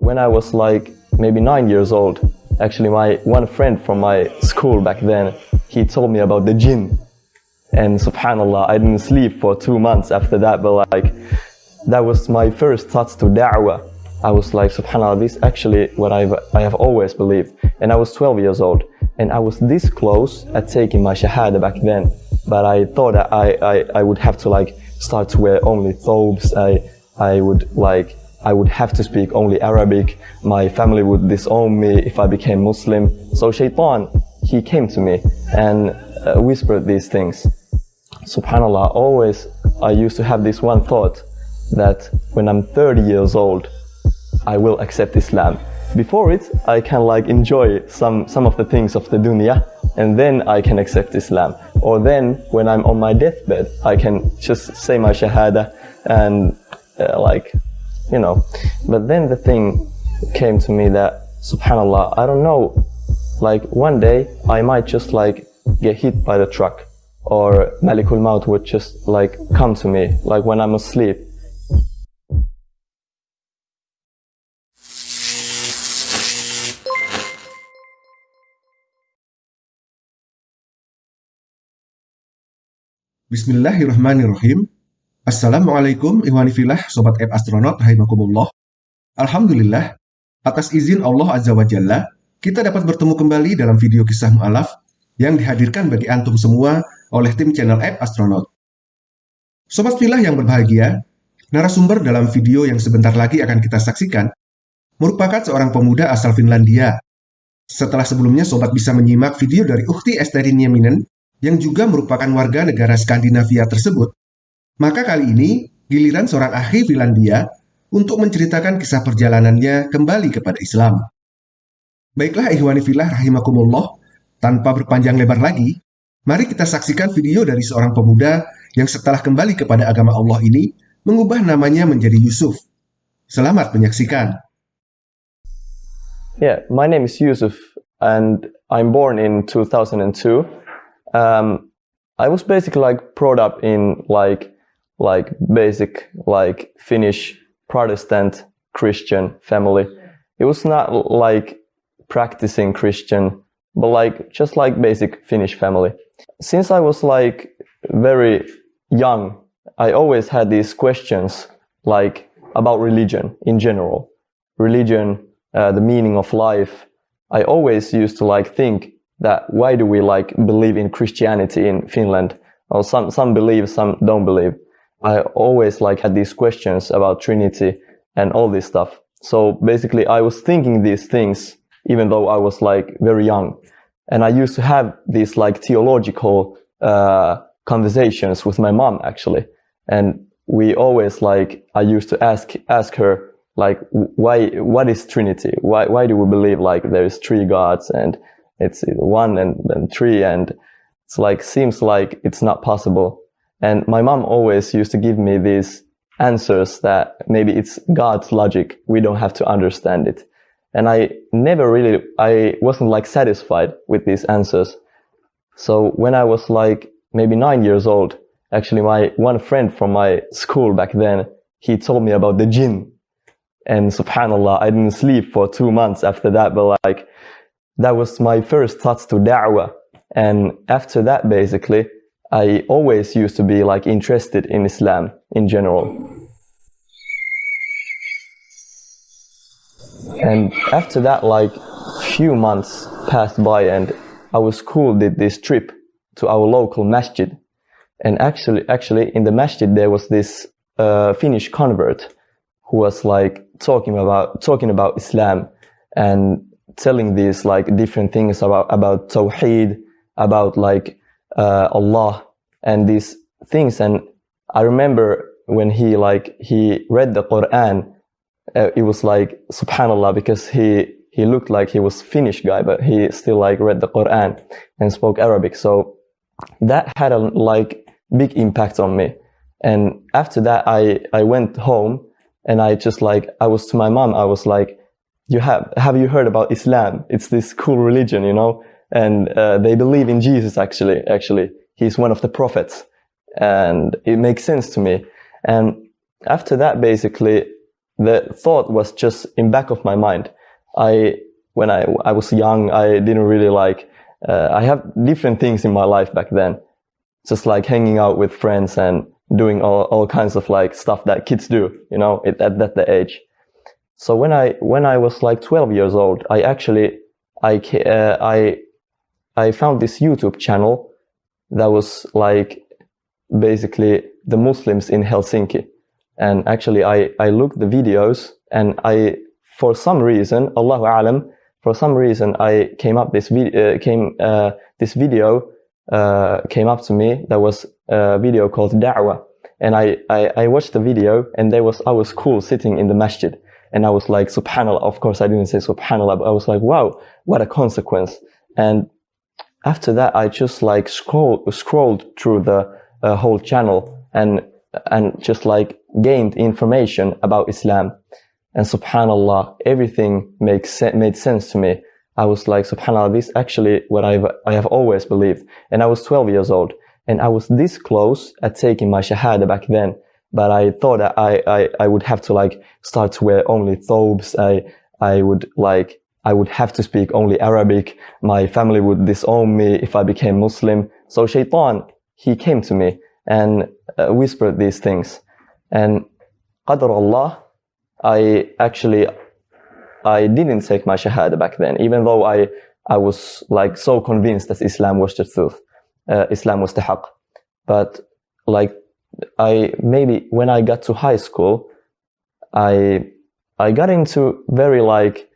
When I was like maybe nine years old, actually my one friend from my school back then, he told me about the jinn. And subhanallah, I didn't sleep for two months after that, but like, that was my first thoughts to da'wah. I was like, subhanallah, this actually what I've, I have always believed. And I was 12 years old. And I was this close at taking my shahada back then. But I thought I, I, I would have to like start to wear only thobes. I, I would like I would have to speak only Arabic. My family would disown me if I became Muslim. So Shaitan, he came to me and uh, whispered these things. Subhanallah, always I used to have this one thought that when I'm 30 years old, I will accept Islam. Before it, I can like enjoy some, some of the things of the dunya and then I can accept Islam. Or then when I'm on my deathbed, I can just say my shahada and uh, like you know. But then the thing came to me that, subhanAllah, I don't know, like one day I might just like get hit by the truck or Malikul Maut would just like come to me, like when I'm asleep. Bismillahirrahmanirrahim. Assalamualaikum filah Sobat App Astronaut rahimakumullah. Alhamdulillah, atas izin Allah Azza wa Jalla, kita dapat bertemu kembali dalam video kisah mu'alaf yang dihadirkan bagi antum semua oleh tim channel App Astronaut. Sobat filah yang berbahagia, narasumber dalam video yang sebentar lagi akan kita saksikan merupakan seorang pemuda asal Finlandia. Setelah sebelumnya sobat bisa menyimak video dari Ukti Esterin Nieminen yang juga merupakan warga negara Skandinavia tersebut, maka kali ini, giliran seorang ahli Finlandia untuk menceritakan kisah perjalanannya kembali kepada Islam. Baiklah ikhwani filah rahimakumullah, tanpa berpanjang lebar lagi, mari kita saksikan video dari seorang pemuda yang setelah kembali kepada agama Allah ini mengubah namanya menjadi Yusuf. Selamat menyaksikan. Yeah, my name is Yusuf and I'm born in 2002. Um, I was basically like brought up in like like basic like Finnish Protestant Christian family. It was not like practicing Christian, but like just like basic Finnish family. Since I was like very young, I always had these questions like about religion in general, religion, uh, the meaning of life. I always used to like think that why do we like believe in Christianity in Finland? Or some some believe, some don't believe. I always like had these questions about Trinity and all this stuff. So basically I was thinking these things even though I was like very young. And I used to have these like theological uh, conversations with my mom actually. And we always like, I used to ask, ask her like, why, what is Trinity? Why, why do we believe like there is three gods and it's one and, and three and it's like, seems like it's not possible. And my mom always used to give me these answers that maybe it's God's logic. We don't have to understand it. And I never really, I wasn't like satisfied with these answers. So when I was like maybe nine years old, actually my one friend from my school back then, he told me about the jinn. And subhanallah, I didn't sleep for two months after that, but like that was my first thoughts to da'wah. And after that, basically, I always used to be like interested in Islam in general. And after that, like few months passed by and our school did this trip to our local masjid. And actually, actually in the masjid, there was this uh, Finnish convert who was like talking about, talking about Islam and telling these like different things about, about Tawheed, about like uh, Allah and these things. And I remember when he like, he read the Quran, uh, it was like, subhanallah, because he, he looked like he was Finnish guy, but he still like read the Quran and spoke Arabic. So that had a like big impact on me. And after that, I, I went home and I just like, I was to my mom, I was like, you have, have you heard about Islam? It's this cool religion, you know? and uh, they believe in Jesus actually actually he's one of the prophets and it makes sense to me and after that basically the thought was just in back of my mind. I, when I, I was young, I didn't really like, uh, I have different things in my life back then. Just like hanging out with friends and doing all, all kinds of like stuff that kids do, you know, at, at that age. So when I, when I was like 12 years old, I actually, I, uh, I, I found this YouTube channel that was like basically the Muslims in Helsinki. And actually I, I looked the videos and I, for some reason, Allahu Alam, for some reason I came up this video, uh, came, uh, this video, uh, came up to me that was a video called Da'wah. And I, I, I watched the video and there was, I was cool sitting in the masjid. And I was like, subhanallah. Of course, I didn't say subhanallah, but I was like, wow, what a consequence. And after that, I just like scrolled, scrolled through the uh, whole channel and, and just like gained information about Islam. And subhanallah, everything makes made sense to me. I was like, subhanallah, this actually what I've, I have always believed. And I was 12 years old and I was this close at taking my shahada back then. But I thought I, I, I would have to like start to wear only thobes. I, I would like, I would have to speak only Arabic. My family would disown me if I became Muslim. So shaitan, he came to me and uh, whispered these things. And qadr Allah, I actually, I didn't take my shahada back then, even though I, I was like so convinced that Islam was the truth, uh, Islam was the haqq. But like, I, maybe when I got to high school, I, I got into very like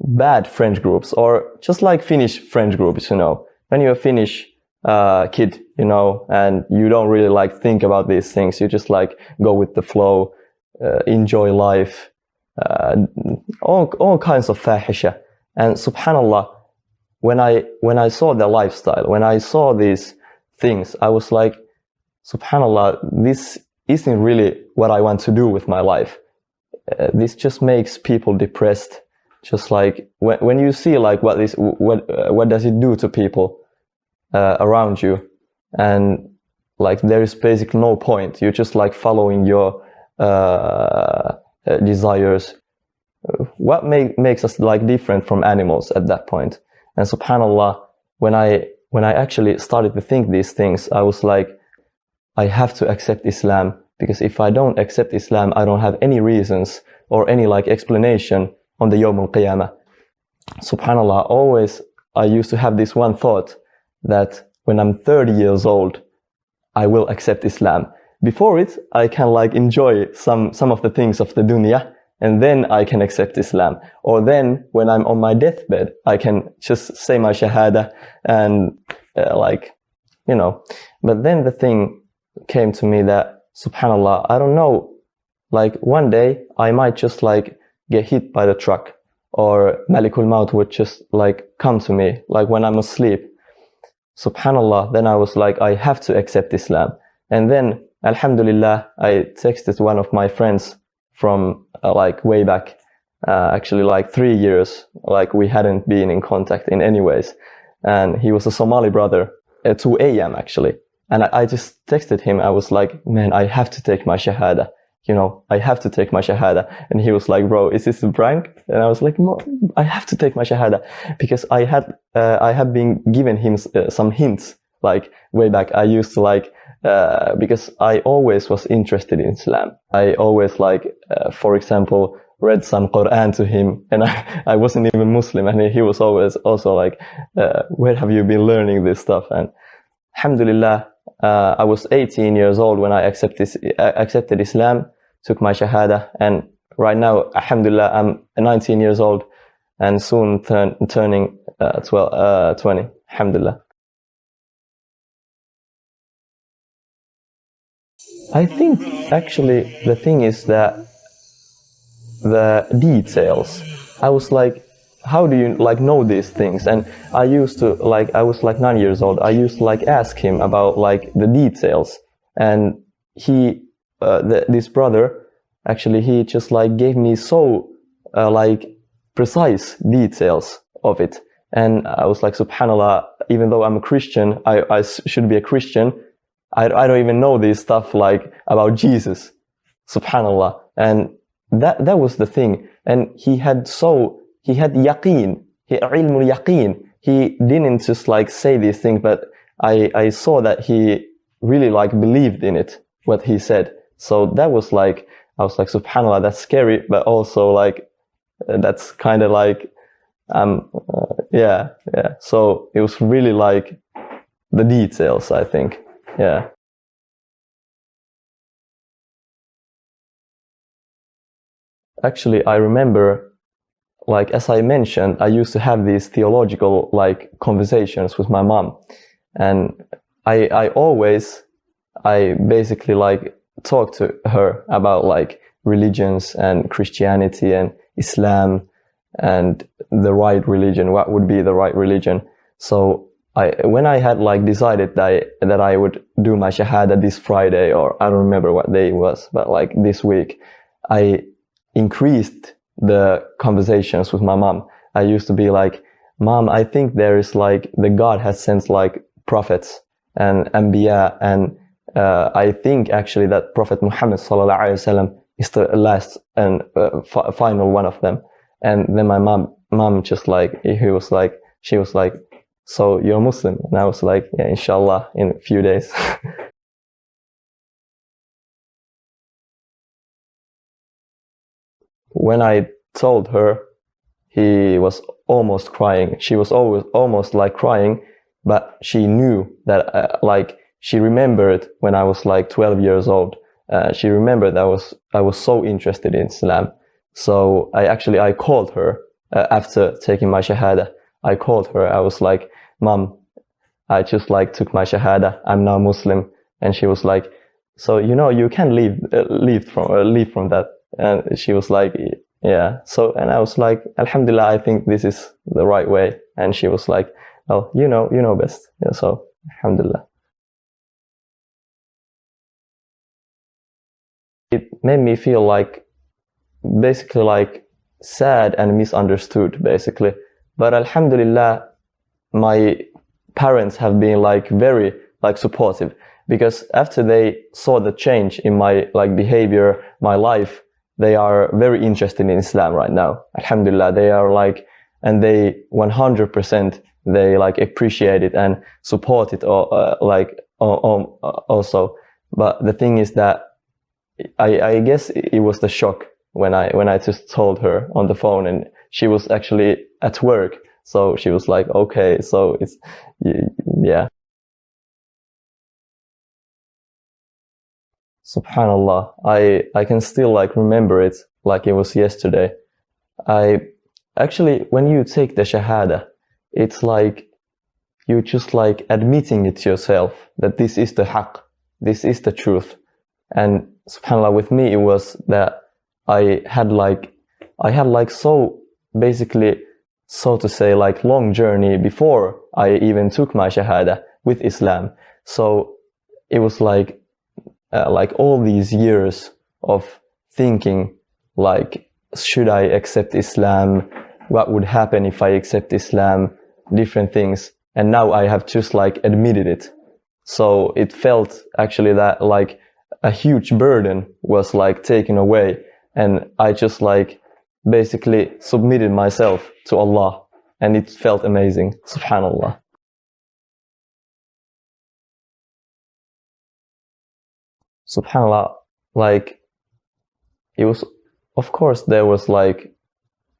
bad French groups or just like Finnish French groups, you know. When you're a Finnish, uh, kid, you know, and you don't really like think about these things. You just like go with the flow, uh, enjoy life, uh, all, all kinds of fahisha. And subhanallah, when I, when I saw the lifestyle, when I saw these things, I was like, subhanallah, this isn't really what I want to do with my life. Uh, this just makes people depressed. Just like when, when you see like what this, what, uh, what does it do to people? uh, around you? And like there is basically no point. You're just like following your uh, uh, desires. What make, makes us like different from animals at that point? And subhanallah when i when i actually started to think these things i was like i have to accept islam because if i don't accept islam i don't have any reasons or any like explanation on the yawm al-qiyamah subhanallah always i used to have this one thought that when I'm 30 years old, I will accept Islam. Before it, I can like enjoy some, some of the things of the dunya and then I can accept Islam. Or then when I'm on my deathbed, I can just say my shahada and uh, like, you know. But then the thing came to me that, subhanAllah, I don't know, like one day I might just like get hit by the truck or Malikul Maut would just like come to me, like when I'm asleep. Subhanallah then i was like i have to accept islam. And then alhamdulillah i texted one of my friends from uh, like way back uh, actually like three years like we hadn't been in contact in any ways. And he was a somali brother at 2 a.m actually. And I, I just texted him. I was like man i have to take my shahada you know, I have to take my shahada. And he was like, bro, is this a prank? And I was like, no, I have to take my shahada because I had, uh, I had been given him uh, some hints, like way back. I used to like, uh, because I always was interested in Islam. I always like, uh, for example, read some Quran to him and I, I wasn't even Muslim and he was always also like, uh, where have you been learning this stuff? And alhamdulillah, uh, I was 18 years old when I accepted, accepted Islam took my shahada and right now alhamdulillah i'm 19 years old and soon turn, turning uh, 12, uh, 20 alhamdulillah. I think actually the thing is that the details i was like how do you like know these things? And i used to like i was like nine years old. I used to like ask him about like the details and he uh, this brother, actually, he just like gave me so uh, like precise details of it. And I was like, subhanAllah, even though I'm a Christian, I, I should be a Christian. I, I don't even know this stuff like about Jesus. Subhanallah. And that that was the thing and he had so he had yaqeen he yaqeen he didn't just like say these things but i i saw that he really like believed in it what he said so that was like i was like subhanallah that's scary but also like that's kind of like um uh, yeah yeah. So it was really like the details i think yeah. Actually i remember like as i mentioned i used to have these theological like conversations with my mom. And i i always i basically like talk to her about like religions and christianity and islam and the right religion what would be the right religion so I, when I had like decided that I, that I would do my shahada this Friday or I don't remember what day it was, but like this week, I increased the conversations with my mom. I used to be like, mom, I think there is like, the God has sent like prophets and Anbiya and uh, I think actually that Prophet Muhammad sallallahu alaihi wasallam is the last and uh, final one of them. And then my mom, mom just like, he was like, she was like, so you're Muslim? And I was like, yeah, inshallah, in a few days. when I told her, he was almost crying. She was always almost like crying, but she knew that uh, like she remembered when I was like 12 years old. Uh, she remembered I was I was so interested in Islam. So I actually I called her uh, after taking my shahada. I called her. I was like, "Mom, I just like took my shahada. I'm now Muslim." And she was like, "So you know you can leave uh, leave from uh, leave from that." And she was like, yeah. So, and I was like, Alhamdulillah, I think this is the right way. And she was like, well, you know, you know best. Yeah, so, Alhamdulillah. Made me feel like, basically like sad and misunderstood, basically. But Alhamdulillah, my parents have been like very like supportive because after they saw the change in my like behavior, my life, they are very interested in Islam right now. Alhamdulillah, they are like, and they 100% they like appreciate it and support it or uh, like also. But the thing is that I, I guess it was the shock when I when I just told her on the phone and she was actually at work. So she was like, okay, so it's yeah. Subhanallah, I, I can still like remember it like it was yesterday. I actually, when you take the Shahada, it's like you're just like admitting it to yourself that this is the haqq, this is the truth. And subhanAllah, with me, it was that I had like, I had like so basically, so to say, like long journey before I even took my Shahada with Islam. So it was like uh, like all these years of thinking like should I accept Islam? What would happen if I accept Islam? Different things. And now I have just like admitted it. So it felt actually that like a huge burden was like taken away. And I just like basically submitted myself to Allah. And it felt amazing. Subhanallah. subhanallah like it was of course there was like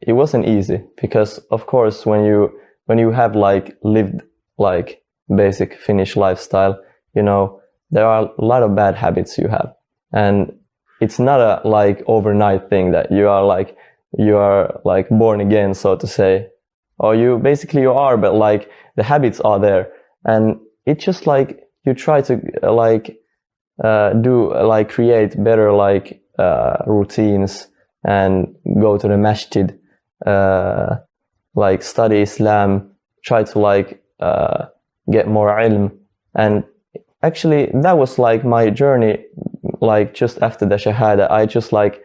it wasn't easy because of course when you when you have like lived like basic finnish lifestyle you know there are a lot of bad habits you have. And it's not a like overnight thing that you are like you are like born again so to say. Or you basically you are but like the habits are there. And it's just like you try to like uh, do like create better like uh, routines and go to the masjid, uh, like study Islam, try to like uh, get more ilm. And actually, that was like my journey. Like just after the shahada, I just like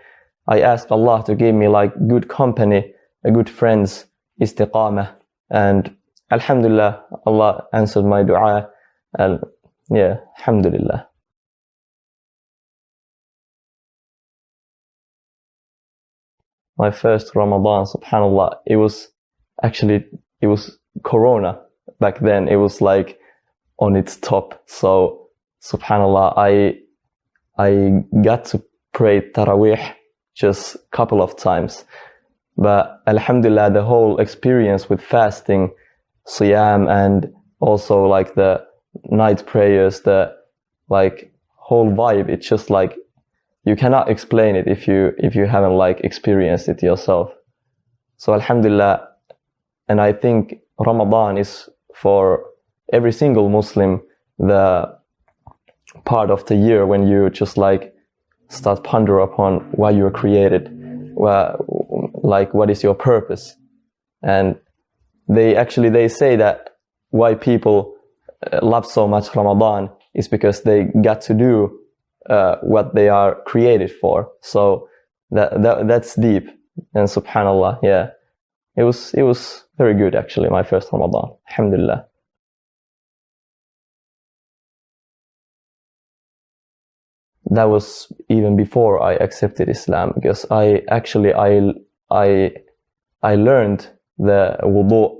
I asked Allah to give me like good company, a good friends, istiqamah, and Alhamdulillah, Allah answered my dua. And yeah, Alhamdulillah. my first Ramadan, subhanallah, it was actually, it was Corona back then. It was like on its top. So, subhanallah, I, I got to pray Taraweeh just a couple of times. But Alhamdulillah, the whole experience with fasting, Siyam, and also like the night prayers, the like whole vibe, it's just like you cannot explain it if you if you haven't like experienced it yourself. So Alhamdulillah, and I think Ramadan is for every single Muslim the part of the year when you just like start ponder upon why you were created, like what is your purpose, and they actually they say that why people uh, love so much Ramadan is because they got to do uh, what they are created for. So that, that that's deep. And Subhanallah, yeah, it was it was very good actually. My first Ramadan, Alhamdulillah. That was even before I accepted Islam because I actually I I I learned the wudu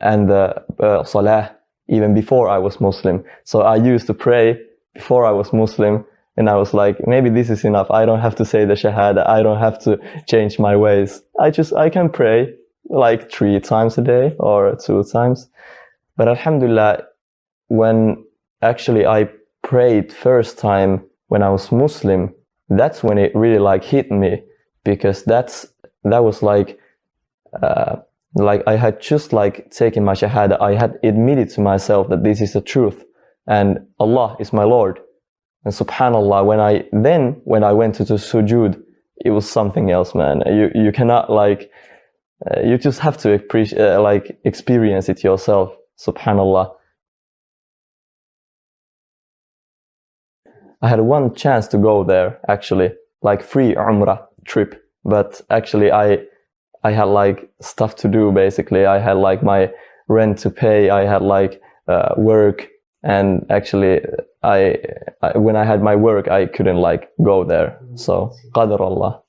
and the uh, salah even before I was Muslim. So I used to pray before I was Muslim and I was like, maybe this is enough. I don't have to say the Shahada. I don't have to change my ways. I just, I can pray like three times a day or two times. But Alhamdulillah, when actually I prayed first time when I was Muslim, that's when it really like hit me because that's, that was like, uh, like I had just like taken my Shahada. I had admitted to myself that this is the truth and Allah is my Lord. And subhanallah, when I, then when I went to the sujood, it was something else, man. You, you cannot like, uh, you just have to appreciate, uh, like experience it yourself. Subhanallah. I had one chance to go there, actually, like free Umrah trip. But actually I, I had like stuff to do, basically. I had like my rent to pay. I had like, uh, work and actually I, I, when I had my work I couldn't like go there so qadar Allah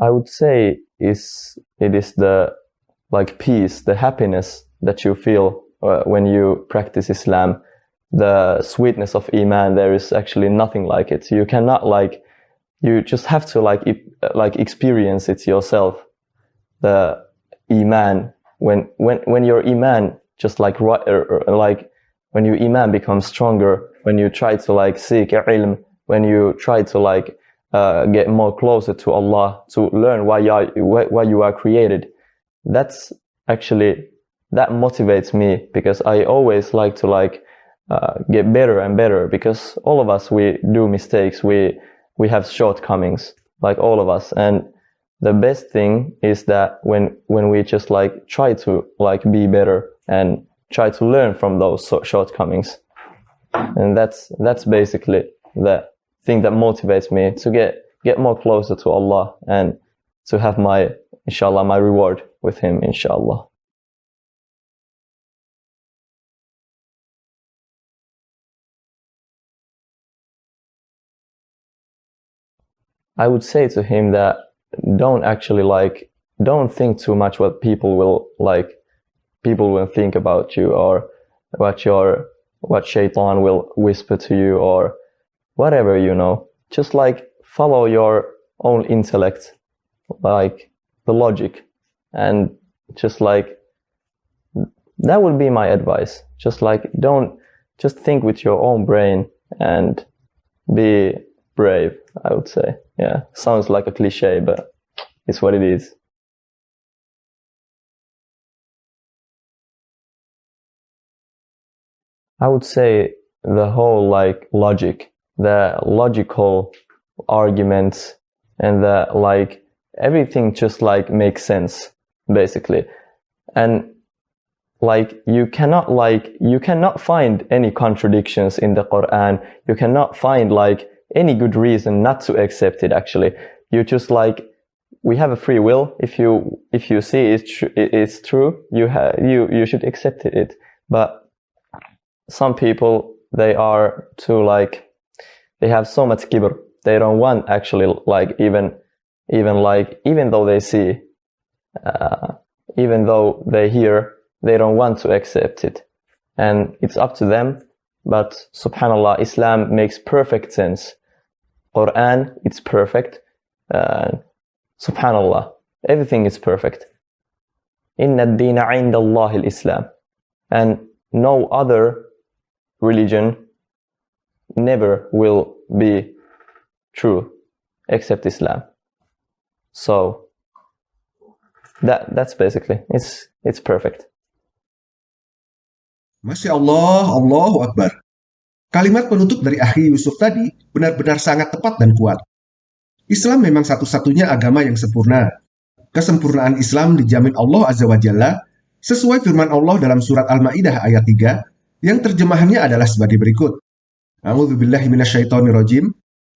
I would say is it is the like peace the happiness that you feel uh, when you practice Islam the sweetness of iman there is actually nothing like it. You cannot like you just have to like like experience it yourself the iman. When when when your iman just like like when your iman becomes stronger when you try to like seek ilm when you try to like uh, get more closer to Allah to learn why you are why you are created that's actually that motivates me because I always like to like uh, get better and better because all of us we do mistakes. We we have shortcomings like all of us. And the best thing is that when when we just like try to like be better and try to learn from those shortcomings. And that's that's basically the thing that motivates me to get get more closer to Allah and to have my inshallah my reward with him inshallah I would say to him that don't actually like don't think too much what people will like people will think about you or what your what shaitan will whisper to you or whatever you know. Just like follow your own intellect like the logic. And just like that would be my advice. Just like don't just think with your own brain and be brave i would say yeah, sounds like a cliche, but it's what it is. I would say the whole like logic, the logical arguments and the like everything just like makes sense basically. And like you cannot like you cannot find any contradictions in the Quran. You cannot find like any good reason not to accept it actually you just like we have a free will if you if you see it's tr- it's true you have you you should accept it but some people they are too like they have so much kibr. They don't want actually like even even like even though they see, uh, even though they hear, they don't want to accept it, and it's up to them. But Subhanallah, Islam makes perfect sense. Quran, it's perfect. Uh, Subhanallah, everything is perfect. Inna ad-dina 'inda al-Islam. And no other religion never will be true except Islam. So that that's basically it's it's perfect. Masya Allah, Allahu Akbar. Kalimat penutup dari Akhi Yusuf tadi benar-benar sangat tepat dan kuat. Islam memang satu-satunya agama yang sempurna. Kesempurnaan Islam dijamin Allah Azza wa Jalla sesuai firman Allah dalam surat Al-Maidah ayat 3 yang terjemahannya adalah sebagai berikut. A'udzubillahi.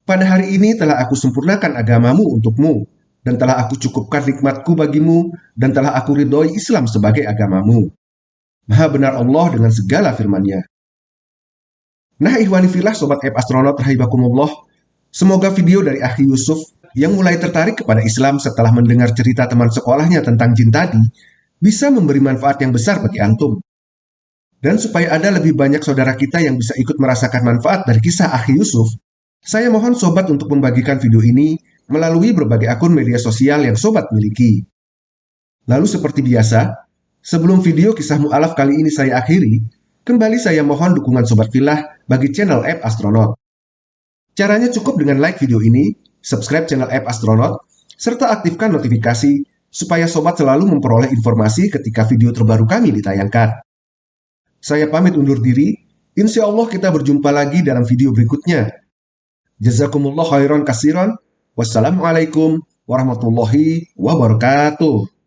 Pada hari ini telah aku sempurnakan agamamu untukmu dan telah aku cukupkan nikmatku bagimu dan telah aku ridhoi Islam sebagai agamamu. Maha benar Allah dengan segala firman-Nya. Nah, ihwani filah sobat app astronaut rahimakumullah, semoga video dari Akhi Yusuf yang mulai tertarik kepada Islam setelah mendengar cerita teman sekolahnya tentang jin tadi bisa memberi manfaat yang besar bagi antum. Dan supaya ada lebih banyak saudara kita yang bisa ikut merasakan manfaat dari kisah Akhi Yusuf, saya mohon sobat untuk membagikan video ini melalui berbagai akun media sosial yang sobat miliki. Lalu seperti biasa, sebelum video kisah mu'alaf kali ini saya akhiri, kembali saya mohon dukungan sobat filah bagi channel App Astronaut. Caranya cukup dengan like video ini, subscribe channel App Astronaut, serta aktifkan notifikasi supaya sobat selalu memperoleh informasi ketika video terbaru kami ditayangkan. Saya pamit undur diri. Insya Allah kita berjumpa lagi dalam video berikutnya. Jazakumullah khairan kasiran. Wassalamualaikum warahmatullahi wabarakatuh.